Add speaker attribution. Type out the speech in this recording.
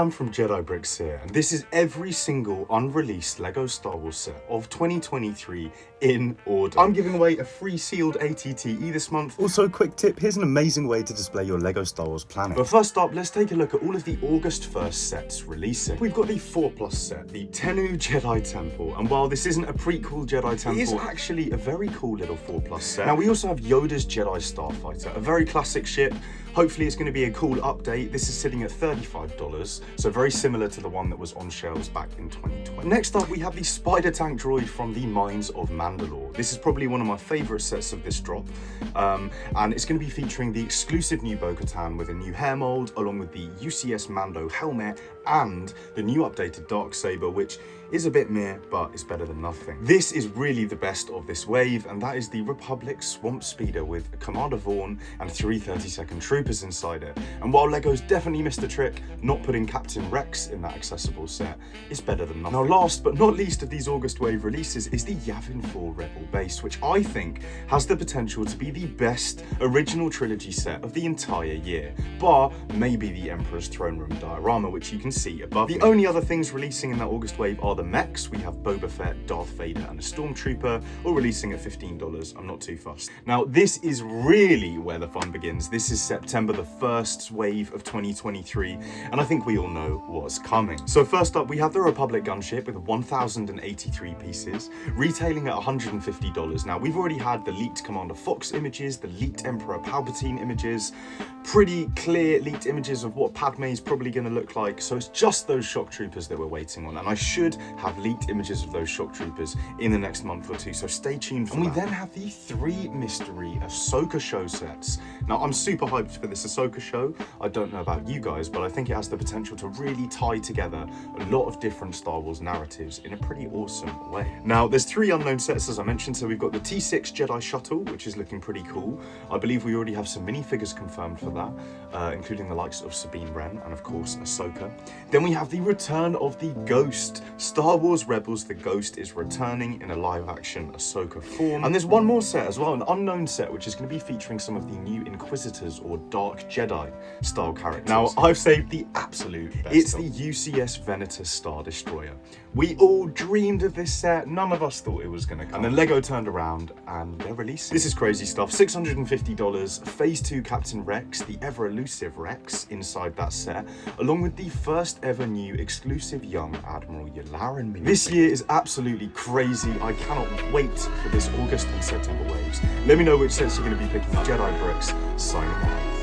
Speaker 1: I'm from Jedi Bricks here, and this is every single unreleased LEGO Star Wars set of 2023 in order. I'm giving away a free sealed ATTE this month.
Speaker 2: Also, quick tip, here's an amazing way to display your LEGO Star Wars planet.
Speaker 1: But first up, let's take a look at all of the August 1st sets releasing. We've got the 4 Plus set, the Tenoo Jedi Temple, and while this isn't a prequel Jedi Temple, it is actually a very cool little 4 Plus set. Now, we also have Yoda's Jedi Starfighter, a very classic ship, Hopefully it's going to be a cool update. This is sitting at $35, so very similar to the one that was on shelves back in 2020. Next up, we have the Spider Tank droid from the Mines of Mandalore. This is probably one of my favorite sets of this drop, um, and it's going to be featuring the exclusive new Bo-Katan with a new hair mold, along with the UCS Mando helmet and the new updated Dark Saber, which is a bit meh, but it's better than nothing. This is really the best of this wave, and that is the Republic Swamp Speeder with Commander Vaughn and 332nd troopers inside it. And while LEGO's definitely missed a trick, not putting Rex in that accessible set is better than nothing. Now last but not least of these August wave releases is the Yavin 4 Rebel Base, which I think has the potential to be the best original trilogy set of the entire year, bar maybe the Emperor's Throne Room diorama, which you can see above The only other things releasing in that August wave are the mechs. We have Boba Fett, Darth Vader, and a Stormtrooper, all releasing at $15. I'm not too fussed. Now, this is really where the fun begins. This is September, the first wave of 2023, and I think we all know what's coming. So first up, we have the Republic gunship with 1,083 pieces, retailing at $150. Now, we've already had the leaked Commander Fox images, the leaked Emperor Palpatine images, pretty clear leaked images of what Padme is probably going to look like, so it's just those shock troopers that we're waiting on, and I should have leaked images of those shock troopers in the next month or two, so stay tuned for And that. we then have the three mystery Ahsoka show sets. Now, I'm super hyped for this Ahsoka show. I don't know about you guys, but I think it has the potential to really tie together a lot of different Star Wars narratives in a pretty awesome way. Now, there's three unknown sets, as I mentioned, so we've got the T6 Jedi Shuttle, which is looking pretty cool. I believe we already have some minifigures confirmed for that, uh, including the likes of Sabine Wren and, of course, Ahsoka. Then we have the return of the Ghost. Star Wars Rebels, the Ghost is returning in a live-action Ahsoka form. And there's one more set as well, an unknown set, which is going to be featuring some of the new Inquisitors or Dark Jedi style characters. Now, I've saved the absolute It's the UCS Venator Star Destroyer. We all dreamed of this set. None of us thought it was going to come. And then LEGO turned around and they're releasing. This is crazy stuff. $650. Phase 2 Captain Rex, the ever-elusive Rex inside that set, along with the first ever new exclusive young Admiral Yularen mini. This year is absolutely crazy. I cannot wait for this August and September waves. Let me know which sets you're going to be picking. Jedi Bricks, signing out.